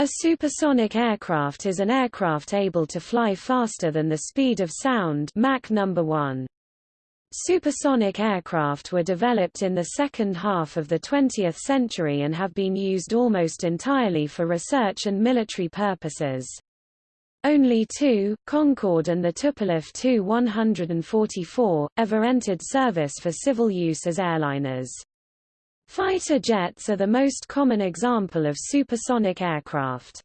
A supersonic aircraft is an aircraft able to fly faster than the speed of sound Mach number 1. Supersonic aircraft were developed in the second half of the 20th century and have been used almost entirely for research and military purposes. Only two, Concorde and the Tupolev Tu-144, ever entered service for civil use as airliners. Fighter jets are the most common example of supersonic aircraft.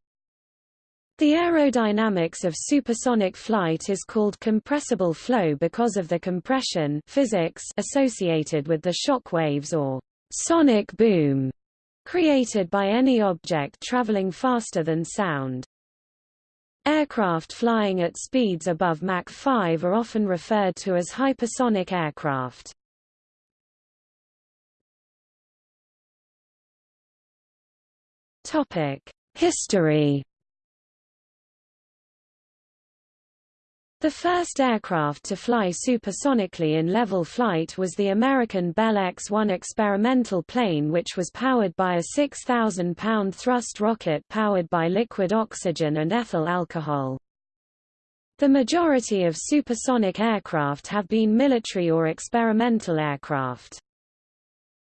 The aerodynamics of supersonic flight is called compressible flow because of the compression physics associated with the shock waves or sonic boom created by any object traveling faster than sound. Aircraft flying at speeds above Mach 5 are often referred to as hypersonic aircraft. Topic: History. The first aircraft to fly supersonically in level flight was the American Bell X-1 experimental plane which was powered by a 6,000-pound thrust rocket powered by liquid oxygen and ethyl alcohol. The majority of supersonic aircraft have been military or experimental aircraft.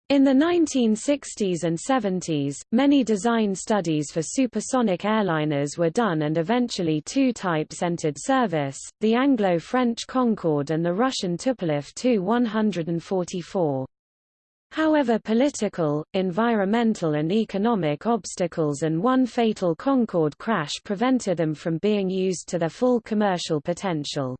In the 1960s and 70s, many design studies for supersonic airliners were done and eventually two types entered service, the Anglo-French Concorde and the Russian Tupolev Tu-144. However political, environmental and economic obstacles and one fatal Concorde crash prevented them from being used to their full commercial potential.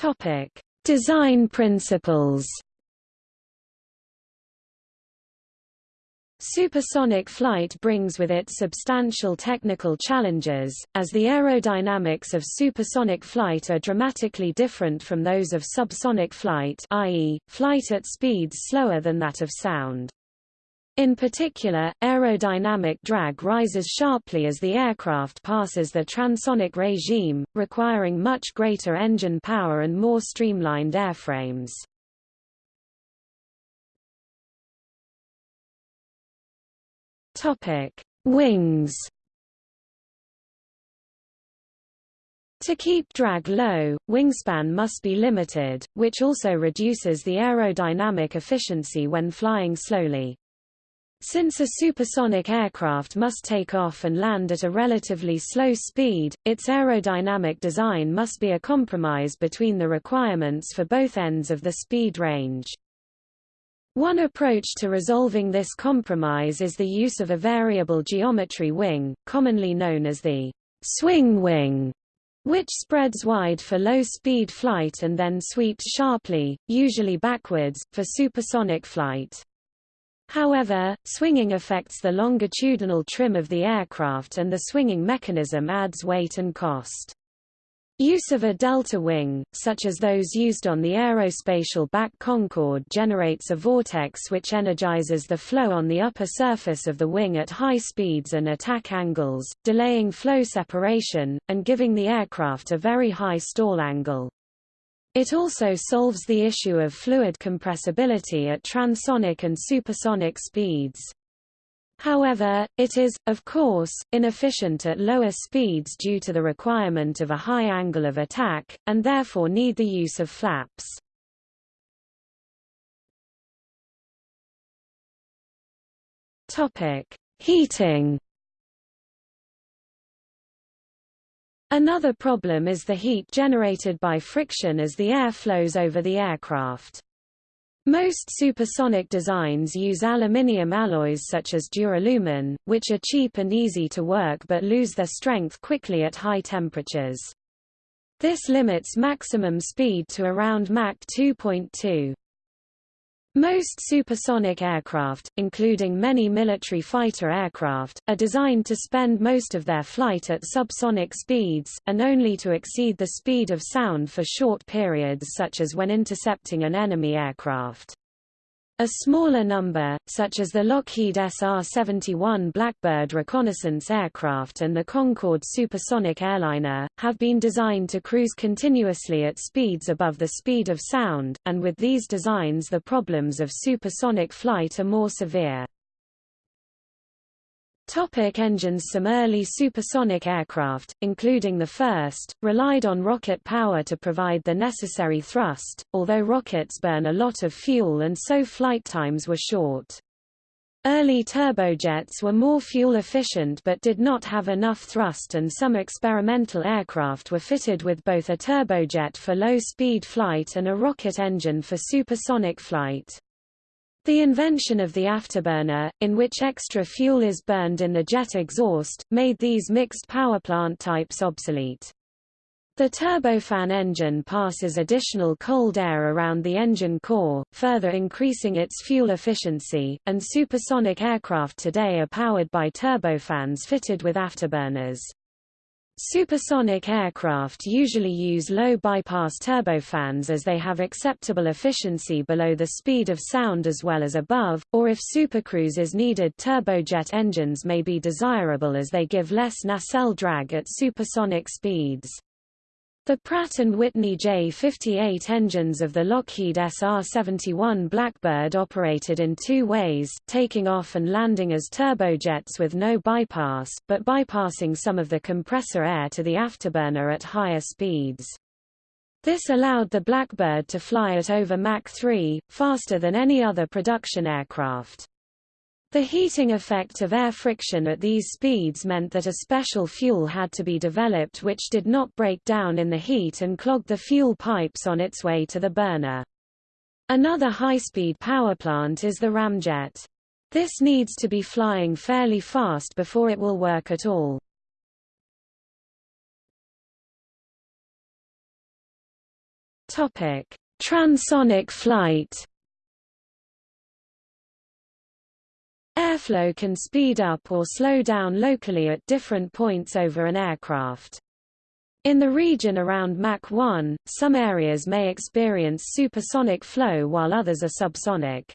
Topic: Design principles. Supersonic flight brings with it substantial technical challenges, as the aerodynamics of supersonic flight are dramatically different from those of subsonic flight i.e., flight at speeds slower than that of sound. In particular, aerodynamic drag rises sharply as the aircraft passes the transonic regime, requiring much greater engine power and more streamlined airframes. Wings. To keep drag low, wingspan must be limited, which also reduces the aerodynamic efficiency when flying slowly. Since a supersonic aircraft must take off and land at a relatively slow speed, its aerodynamic design must be a compromise between the requirements for both ends of the speed range. One approach to resolving this compromise is the use of a variable geometry wing, commonly known as the swing wing, which spreads wide for low-speed flight and then sweeps sharply, usually backwards, for supersonic flight. However, swinging affects the longitudinal trim of the aircraft and the swinging mechanism adds weight and cost. Use of a delta wing, such as those used on the Aérospatiale-BAC Concorde generates a vortex which energizes the flow on the upper surface of the wing at high speeds and attack angles, delaying flow separation, and giving the aircraft a very high stall angle. It also solves the issue of fluid compressibility at transonic and supersonic speeds. However, it is, of course, inefficient at lower speeds due to the requirement of a high angle of attack, and therefore need the use of flaps. Heating Another problem is the heat generated by friction as the air flows over the aircraft. Most supersonic designs use aluminium alloys such as duralumin, which are cheap and easy to work but lose their strength quickly at high temperatures. This limits maximum speed to around Mach 2.2. Most supersonic aircraft, including many military fighter aircraft, are designed to spend most of their flight at subsonic speeds, and only to exceed the speed of sound for short periods such as when intercepting an enemy aircraft. A smaller number, such as the Lockheed SR-71 Blackbird reconnaissance aircraft and the Concorde supersonic airliner, have been designed to cruise continuously at speeds above the speed of sound, and with these designs the problems of supersonic flight are more severe. Topic engines Some early supersonic aircraft, including the first, relied on rocket power to provide the necessary thrust, although rockets burn a lot of fuel and so flight times were short. Early turbojets were more fuel efficient but did not have enough thrust and some experimental aircraft were fitted with both a turbojet for low-speed flight and a rocket engine for supersonic flight. The invention of the afterburner, in which extra fuel is burned in the jet exhaust, made these mixed power plant types obsolete. The turbofan engine passes additional cold air around the engine core, further increasing its fuel efficiency, and supersonic aircraft today are powered by turbofans fitted with afterburners. Supersonic aircraft usually use low bypass turbofans as they have acceptable efficiency below the speed of sound as well as above, or if supercruise is needed turbojet engines may be desirable as they give less nacelle drag at supersonic speeds. The Pratt & Whitney J58 engines of the Lockheed SR-71 Blackbird operated in two ways, taking off and landing as turbojets with no bypass, but bypassing some of the compressor air to the afterburner at higher speeds. This allowed the Blackbird to fly at over Mach 3, faster than any other production aircraft. The heating effect of air friction at these speeds meant that a special fuel had to be developed which did not break down in the heat and clog the fuel pipes on its way to the burner. Another high-speed power plant is the ramjet. This needs to be flying fairly fast before it will work at all. Transonic flight. Airflow can speed up or slow down locally at different points over an aircraft. In the region around Mach 1, some areas may experience supersonic flow while others are subsonic.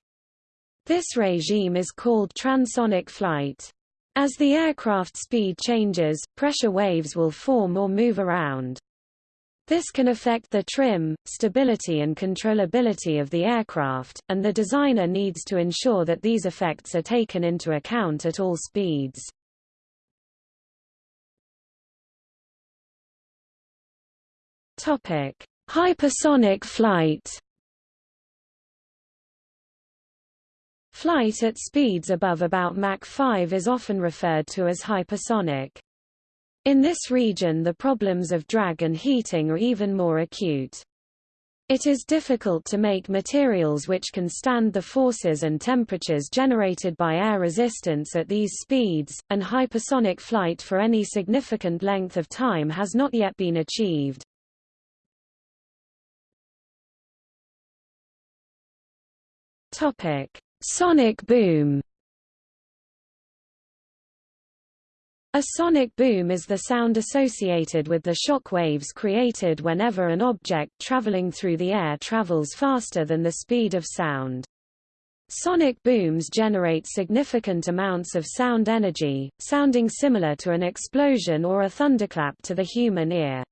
This regime is called transonic flight. As the aircraft speed changes, pressure waves will form or move around. This can affect the trim, stability and controllability of the aircraft, and the designer needs to ensure that these effects are taken into account at all speeds. Topic: Hypersonic flight. Flight at speeds above about Mach 5 is often referred to as hypersonic. In this region the problems of drag and heating are even more acute. It is difficult to make materials which can stand the forces and temperatures generated by air resistance at these speeds, and hypersonic flight for any significant length of time has not yet been achieved. Sonic boom A sonic boom is the sound associated with the shock waves created whenever an object traveling through the air travels faster than the speed of sound. Sonic booms generate significant amounts of sound energy, sounding similar to an explosion or a thunderclap to the human ear.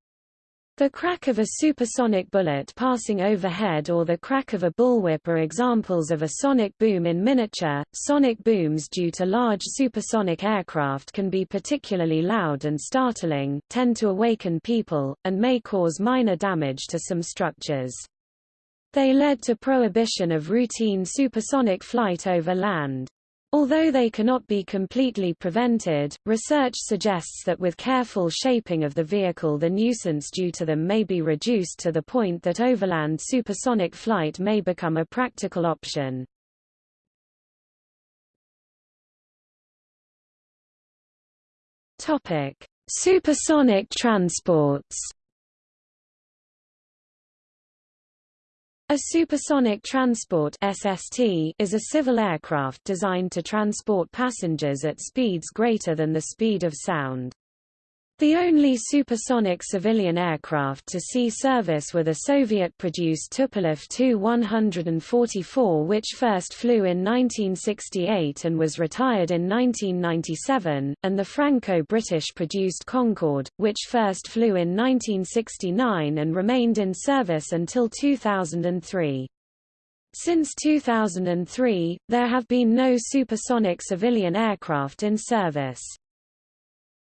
The crack of a supersonic bullet passing overhead or the crack of a bullwhip are examples of a sonic boom in miniature. Sonic booms due to large supersonic aircraft can be particularly loud and startling, tend to awaken people, and may cause minor damage to some structures. They led to prohibition of routine supersonic flight over land. Although they cannot be completely prevented, research suggests that with careful shaping of the vehicle the nuisance due to them may be reduced to the point that overland supersonic flight may become a practical option. Supersonic transports A supersonic transport SST is a civil aircraft designed to transport passengers at speeds greater than the speed of sound. The only supersonic civilian aircraft to see service were the Soviet-produced Tupolev Tu-144 which first flew in 1968 and was retired in 1997, and the Franco-British-produced Concorde, which first flew in 1969 and remained in service until 2003. Since 2003, there have been no supersonic civilian aircraft in service.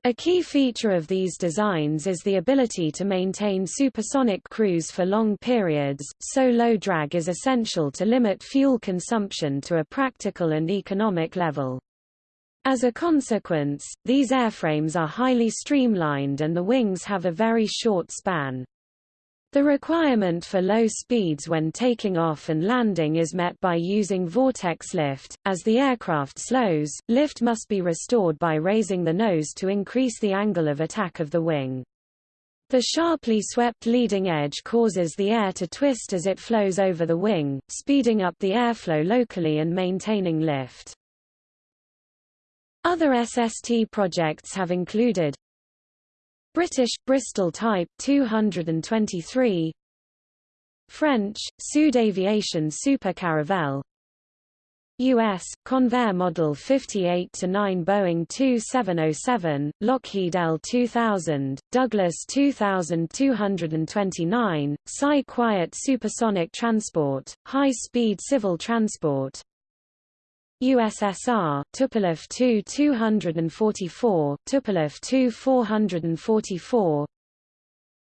A key feature of these designs is the ability to maintain supersonic cruise for long periods, so low drag is essential to limit fuel consumption to a practical and economic level. As a consequence, these airframes are highly streamlined and the wings have a very short span. The requirement for low speeds when taking off and landing is met by using vortex lift. As the aircraft slows, lift must be restored by raising the nose to increase the angle of attack of the wing. The sharply swept leading edge causes the air to twist as it flows over the wing, speeding up the airflow locally and maintaining lift. Other SST projects have included British Bristol Type 223 French Sud Aviation Super Caravelle US Convair Model 58 to 9 Boeing 2707 Lockheed L2000 Douglas 2229 Psi Quiet Supersonic Transport High Speed Civil Transport USSR, Tupolev Tu-244, Tupolev Tu-444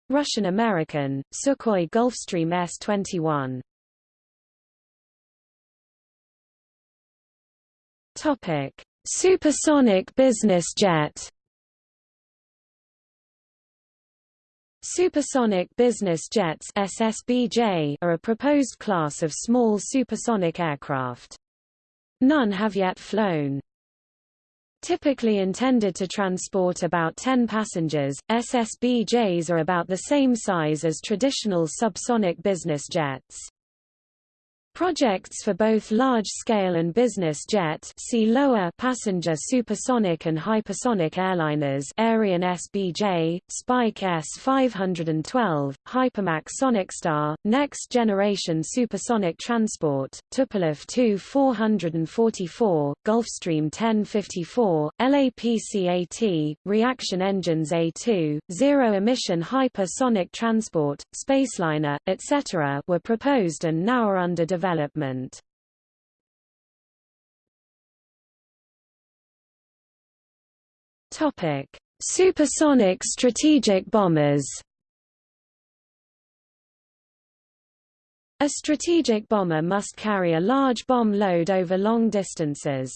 Russian-American, Sukhoi Gulfstream S-21 Topic: Supersonic business jet. Supersonic business jets (SSBJ) are a proposed class of small supersonic aircraft. None have yet flown. Typically intended to transport about 10 passengers, SSBJs are about the same size as traditional subsonic business jets. Projects for both large-scale and business jet see lower passenger supersonic and hypersonic airliners Aerion SBJ, Spike S-512, HyperMach SonicStar, Next Generation Supersonic Transport, Tupolev Tu-444, Gulfstream 1054, LAPC-AT, Reaction Engines A2, Zero-Emission Hypersonic Transport, Spaceliner, etc. were proposed and now are under development development. Topic: Supersonic strategic bombers. A strategic bomber must carry a large bomb load over long distances.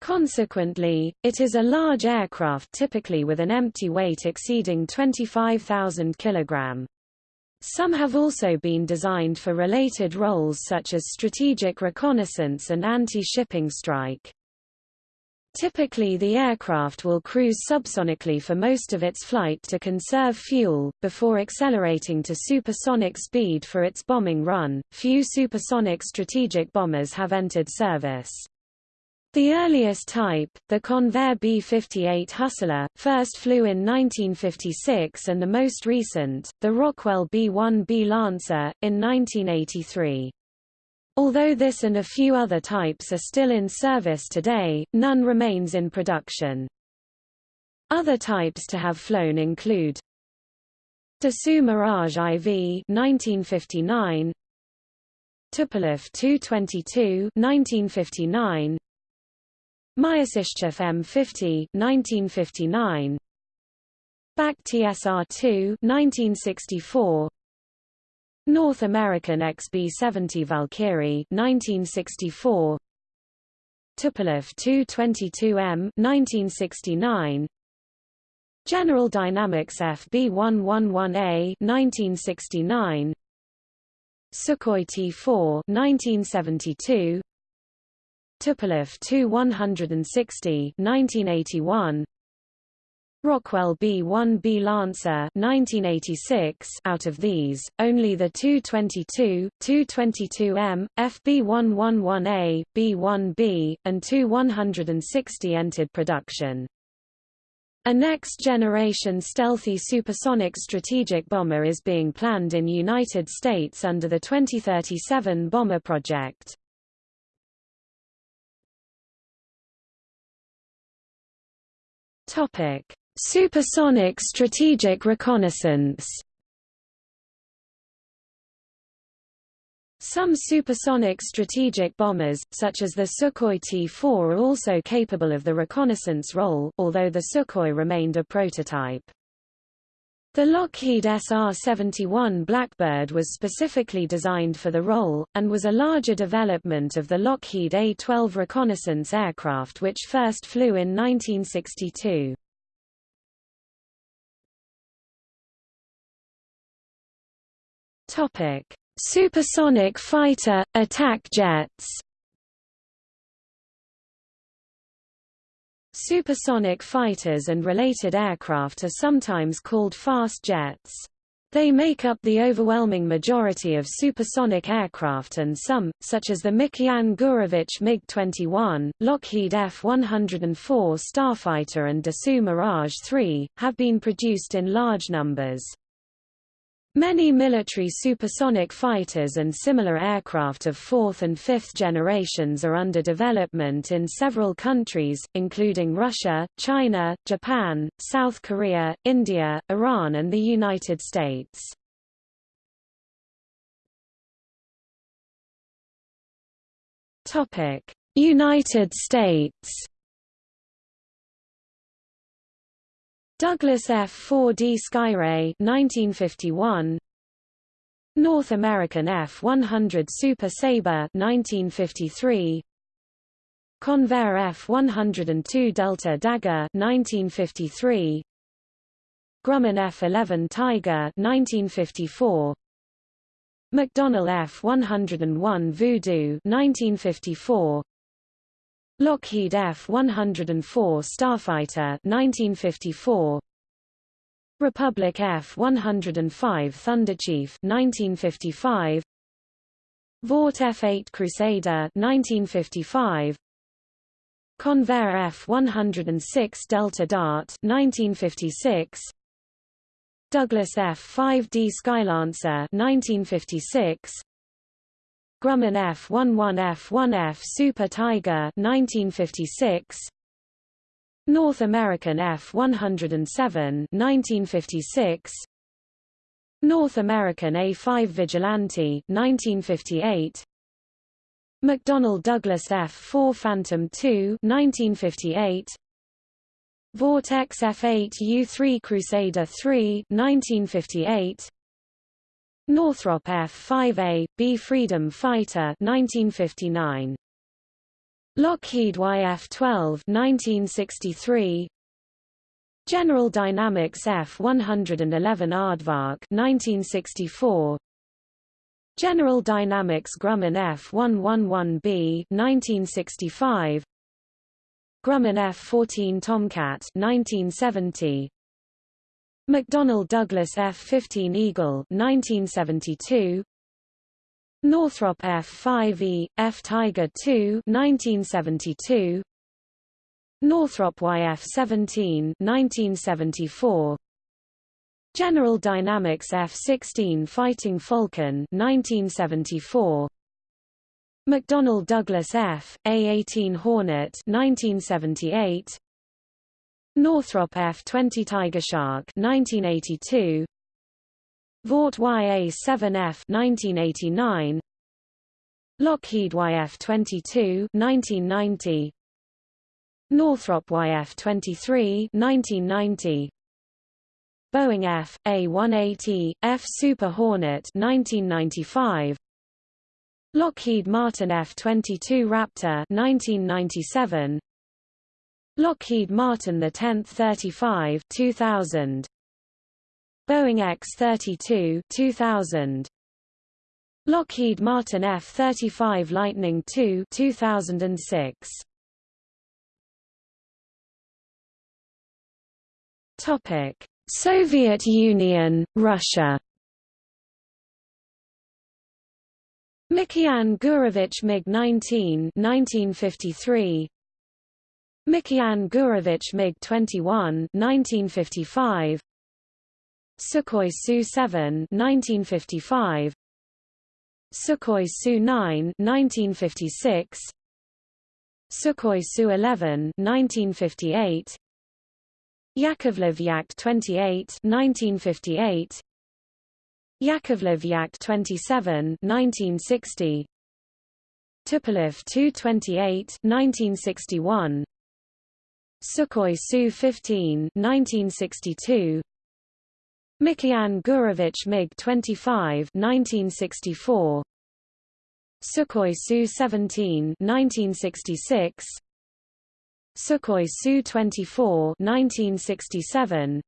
Consequently, it is a large aircraft typically with an empty weight exceeding 25,000 kg. Some have also been designed for related roles such as strategic reconnaissance and anti-shipping strike. Typically the aircraft will cruise subsonically for most of its flight to conserve fuel, before accelerating to supersonic speed for its bombing run. Few supersonic strategic bombers have entered service. The earliest type, the Convair B-58 Hustler, first flew in 1956 and the most recent, the Rockwell B-1B Lancer, in 1983. Although this and a few other types are still in service today, none remains in production. Other types to have flown include Dassault Mirage IV 1959, Tupolev Tu-22 1959, Myasishchev M50 1959 BAC TSR-2 1964 North American XB-70 Valkyrie 1964 Tupolev Tu-22M 1969 General Dynamics FB-111A 1969 Sukhoi T-4 1972 Tupolev Tu-160 1981 Rockwell B-1B Lancer 1986 out of these, only the Tu-22, Tu-22M, FB-111A, B-1B, and Tu-160 entered production. A next-generation stealthy supersonic strategic bomber is being planned in United States under the 2037 Bomber Project. Topic: Supersonic strategic reconnaissance. Some supersonic strategic bombers, such as the Sukhoi T-4 are also capable of the reconnaissance role, although the Sukhoi remained a prototype. The Lockheed SR-71 Blackbird was specifically designed for the role, and was a larger development of the Lockheed A-12 reconnaissance aircraft which first flew in 1962. Supersonic fighter, attack jets Supersonic fighters and related aircraft are sometimes called fast jets. They make up the overwhelming majority of supersonic aircraft and some, such as the Mikoyan Gurevich MiG-21, Lockheed F-104 Starfighter and Dassault Mirage 3, have been produced in large numbers. Many military supersonic fighters and similar aircraft of fourth and fifth generations are under development in several countries, including Russia, China, Japan, South Korea, India, Iran and the United States. United States Douglas F-4D Skyray 1951 North American F-100 Super Sabre 1953 Convair F-102 Delta Dagger 1953 Grumman F-11 Tiger 1954 McDonnell F-101 Voodoo 1954 Lockheed F-104 Starfighter 1954 Republic F-105 Thunderchief 1955 Vought F-8 Crusader 1955 Convair F-106 Delta Dart 1956 Douglas F-5D Skylancer 1956 Grumman F-11F-1F Super Tiger 1956 North American F-107 1956 North American A-5 Vigilante 1958 McDonnell Douglas F-4 Phantom II 1958 Vought F-8 U-3 Crusader III 1958 Northrop F-5A, B Freedom Fighter 1959. Lockheed YF-12 1963. General Dynamics F-111 Aardvark 1964. General Dynamics Grumman F-111B 1965. Grumman F-14 Tomcat 1970. McDonnell Douglas F-15 Eagle 1972 Northrop F-5E, F-Tiger II 1972 Northrop YF-17 1974 General Dynamics F-16 Fighting Falcon 1974 McDonnell Douglas F, A-18 Hornet 1978 Northrop F-20 Tiger Shark 1982 Vought YA-7F 1989 Lockheed YF-22 1990 Northrop YF-23 1990 Boeing F, A-180, F Super Hornet 1995 Lockheed Martin F-22 Raptor 1997 Lockheed Martin the 10th 35 2000 Boeing X-32 2000 Lockheed Martin F-35 Lightning II 2006 Topic Soviet Union Russia. Mikoyan Gurevich MiG-19 1953 Mikoyan Gurevich MiG-21 1955 Sukhoi Su-7 1955 Sukhoi Su-9 1956 Sukhoi Su-11 1958 Yakovlev Yak-28 1958 Yakovlev Yak-27 1960 Tupolev Tu-28 1961 Sukhoi Su-15 1962 Mikoyan Gurevich MiG-25 1964 Sukhoi Su-17 1966 Sukhoi Su-24 1967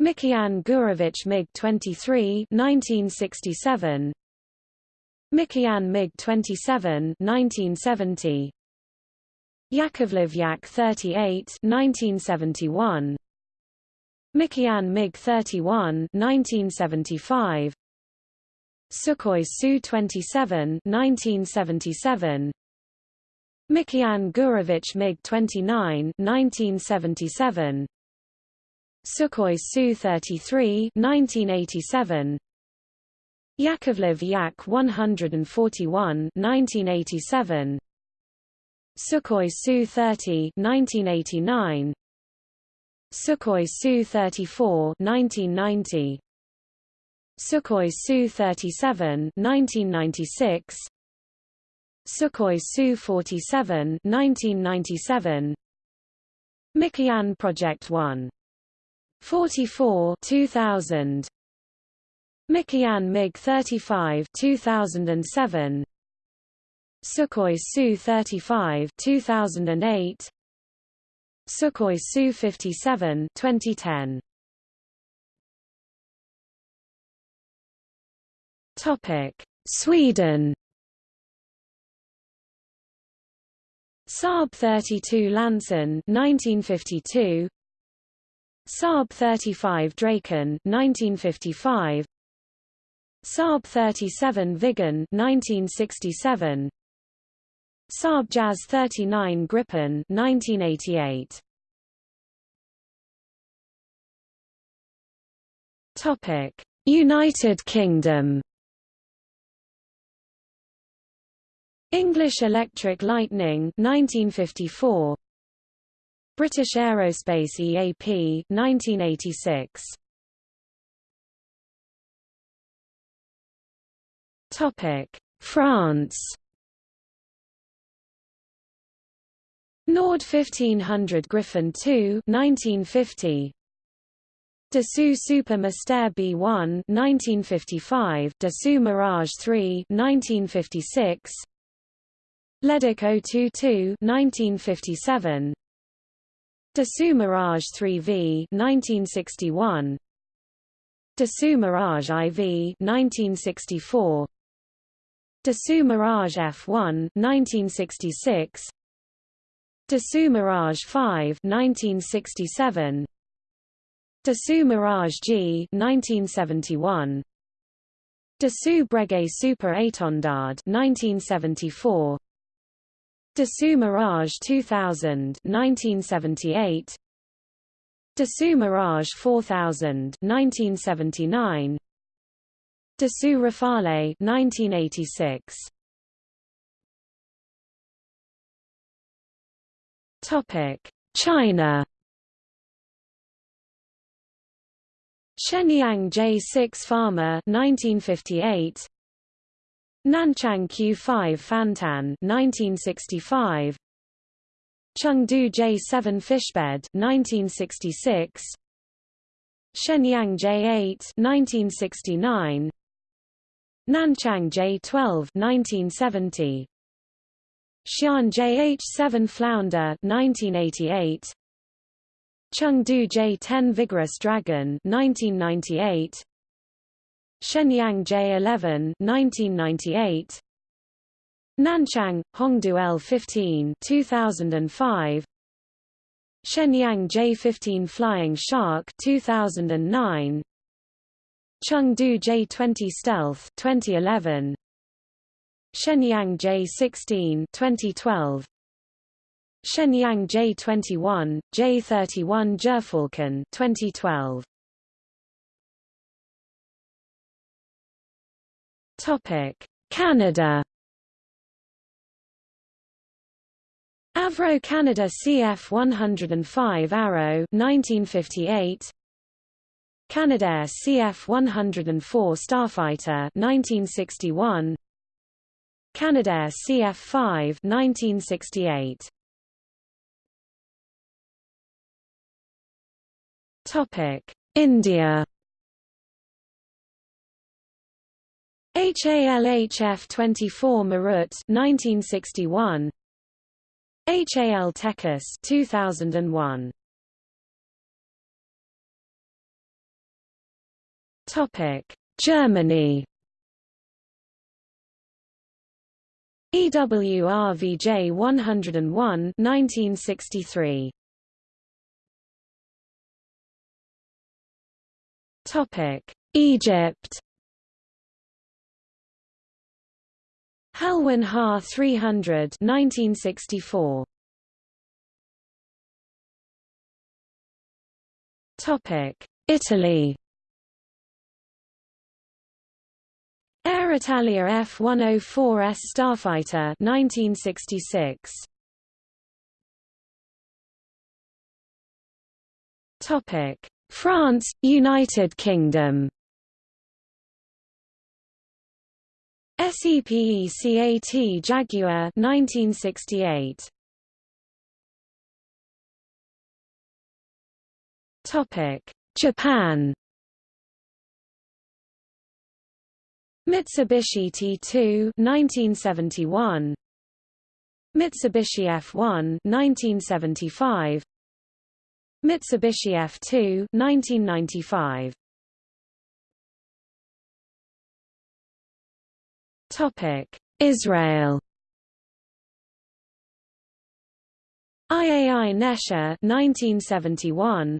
Mikoyan Gurevich MiG-23 1967 Mikoyan MiG-27 1970 Yakovlev Yak-38 1971 Mikoyan MiG-31 1975 Sukhoi Su-27 1977 Mikoyan Gurevich MiG-29 1977 Sukhoi Su-33 1987 Yakovlev Yak-141 1987 Sukhoi Su-30 1989 Sukhoi Su-34 1990 Sukhoi Su-37 1996 Sukhoi Su-47 1997 Mikoyan Project 1 44 2000 Mikoyan MiG-35 2007 Sukhoi Su-35 2008 Sukhoi Su-57 2010 Topic Sweden. Saab 32 Lansen 1952 Saab 35 Draken 1955 Saab 37 Viggen 1967 Saab JAS 39 Gripen 1988 Topic United Kingdom. English Electric Lightning 1954 British Aerospace EAP 1986 Topic France Nord 1500 Griffon II 1950 Dassault Super Mystère B1 1955 Dassault Mirage 3 1956 Leduc 022 1957 Dassault Mirage 3V 1961 Dassault Mirage IV 1964 Dassault Mirage F1 1966 Dassault Mirage 5 1967 Dassault Mirage G 1971 Dassault Breguet Super Étendard 1974 Dassault Mirage 2000 1978 Dassault Mirage 4000 1979 Dassault Rafale 1986 Topic. China Shenyang J6 Farmer 1958 Nanchang Q5 Fantan 1965 Chengdu J7 Fishbed 1966 Shenyang J8 1969 Nanchang J12 1970 Xi'an JH7 Flounder 1988 Chengdu J10 Vigorous Dragon 1998 Shenyang J11 1998 Nanchang Hongdu L15 2005 Shenyang J15 Flying Shark 2009 Chengdu J20 Stealth 2011 Shenyang J16 2012 Shenyang J21, J31 Gyrfalcon 2012. Topic: Canada. Avro Canada CF 105 Arrow 1958 Canadair CF 104 Starfighter 1961 Canadair CF 5 1968 Topic. India. HALHF 24 Marut 1961 HAL Tejas 2001 Topic. Germany EWRVJ 101 1963 Topic. Egypt. Helwan Ha 300 1964 Topic. Italy Aeritalia F-104S Starfighter 1966 Topic. France United Kingdom. SEPECAT Jaguar 1968 Topic. Japan Mitsubishi T2 1971 Mitsubishi F1 1975 Mitsubishi F2 1995 Topic Israel. IAI Nesher 1971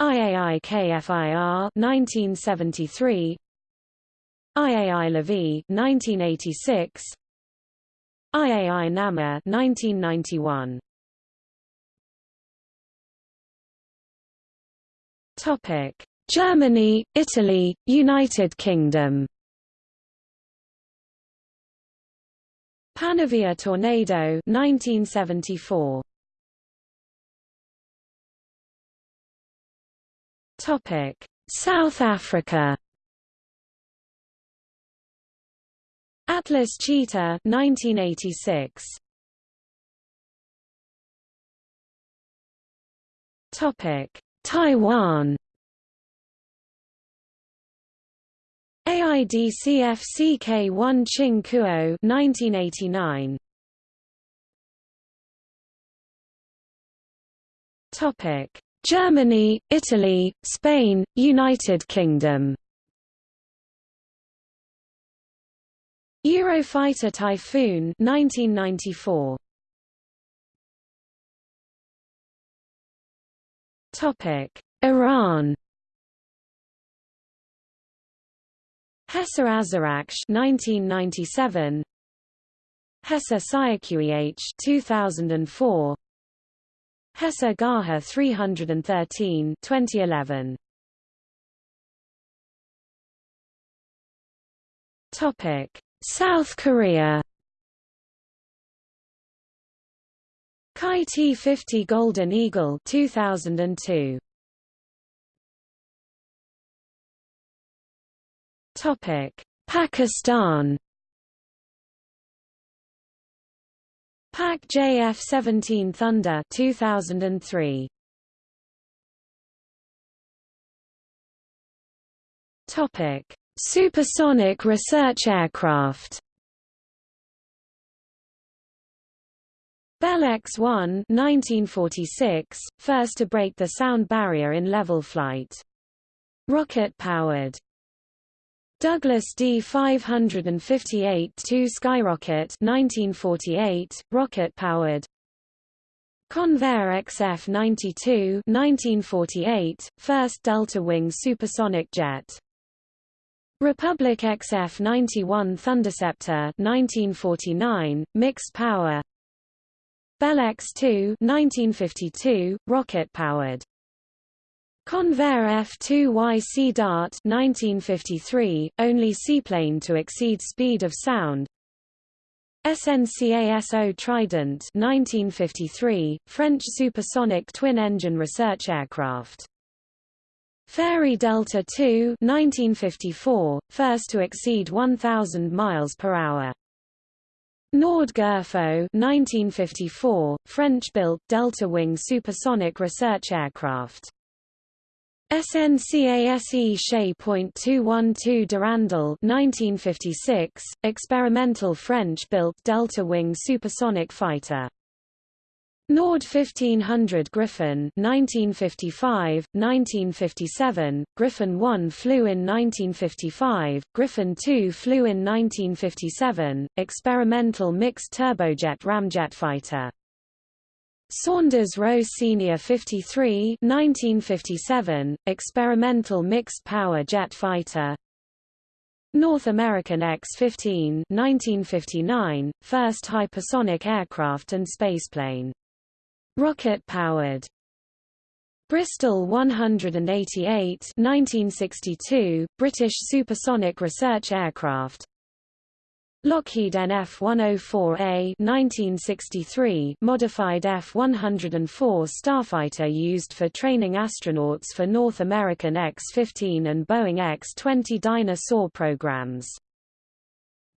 IAI KFIR 1973 IAI Lavi 1986 IAI Nammer 1991 Topic. Germany, Italy, United Kingdom. Panavia Tornado 1974 Topic. South Africa Atlas Cheetah 1986 Topic Taiwan. AIDCF CK1 Ching Kuo 1989 Topic Germany, Italy, Spain, United Kingdom Eurofighter Typhoon 1994 Topic. Iran. HESA Azarakh 1997 HESA Saeqeh 2004 HESA Qaher 313 2011 Topic South Korea. Kai T-50 Golden Eagle 2002 Topic. Pakistan. PAC JF-17 Thunder 2003 Topic Supersonic research aircraft Bell X-1 1946, first to break the sound barrier in level flight. Rocket-powered. Douglas D-558-2 Skyrocket 1948, rocket-powered. Convair XF-92 1948, first delta-wing supersonic jet. Republic XF-91 Thunderceptor 1949, mixed power Bell X-2 1952, rocket-powered. Convair F-2Y Sea Dart 1953, only seaplane to exceed speed of sound. SNCASO Trident 1953, French supersonic twin-engine research aircraft. Fairey Delta II 1954, first to exceed 1,000 miles per hour. Nord-Gerfaut 1954, French-built delta-wing supersonic research aircraft. SNCASE Che.212 Durandal 1956, experimental French-built delta-wing supersonic fighter. Nord 1500 Griffon 1955, 1957, Griffon 1 flew in 1955, Griffon 2 flew in 1957, experimental mixed turbojet ramjet fighter. Saunders Roe Senior 53 1957, experimental mixed power jet fighter. North American X-15 1959, first hypersonic aircraft and spaceplane. Rocket-powered. Bristol 188 1962, British supersonic research aircraft. Lockheed NF-104A 1963 modified F-104 Starfighter used for training astronauts for North American X-15 and Boeing X-20 Dyna-Soar programs.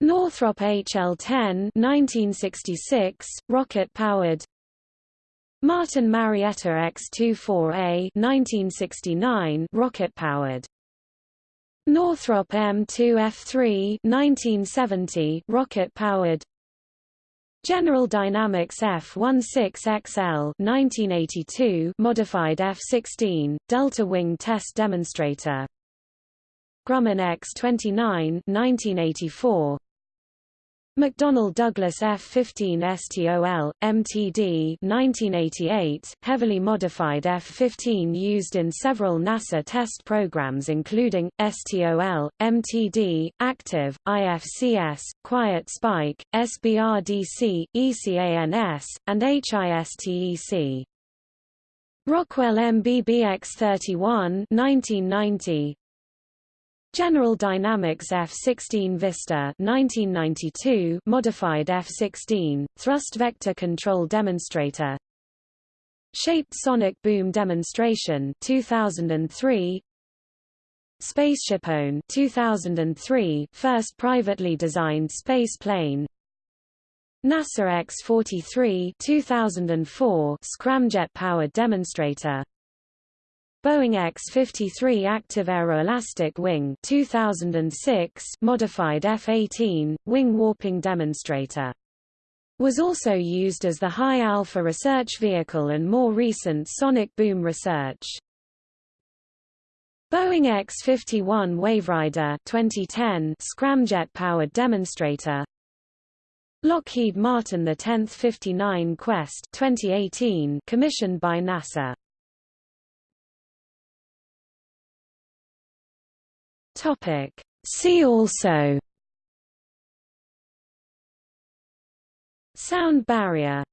Northrop HL-10 1966, rocket-powered Martin Marietta X-24A 1969 rocket-powered. Northrop M2F3 1970 rocket-powered. General Dynamics F-16XL 1982 modified F-16 delta wing test demonstrator. Grumman X-29 1984 McDonnell Douglas F-15 STOL, MTD 1988, heavily modified F-15 used in several NASA test programs including, STOL, MTD, Active, IFCS, Quiet Spike, SBRDC, ECANS, and HISTEC. Rockwell MBB X-31 1990, General Dynamics F-16 Vista 1992 modified F-16, thrust vector control demonstrator. Shaped sonic boom demonstration 2003 SpaceshipOne 2003 first privately designed space plane. NASA X-43 2004 scramjet powered demonstrator Boeing X-53 Active Aeroelastic Wing 2006 modified F-18, wing warping demonstrator. Was also used as the High Alpha research vehicle and more recent sonic boom research. Boeing X-51 Waverider 2010 scramjet-powered demonstrator Lockheed Martin the 10th 59 Quest 2018 commissioned by NASA Topic. See also Sound barrier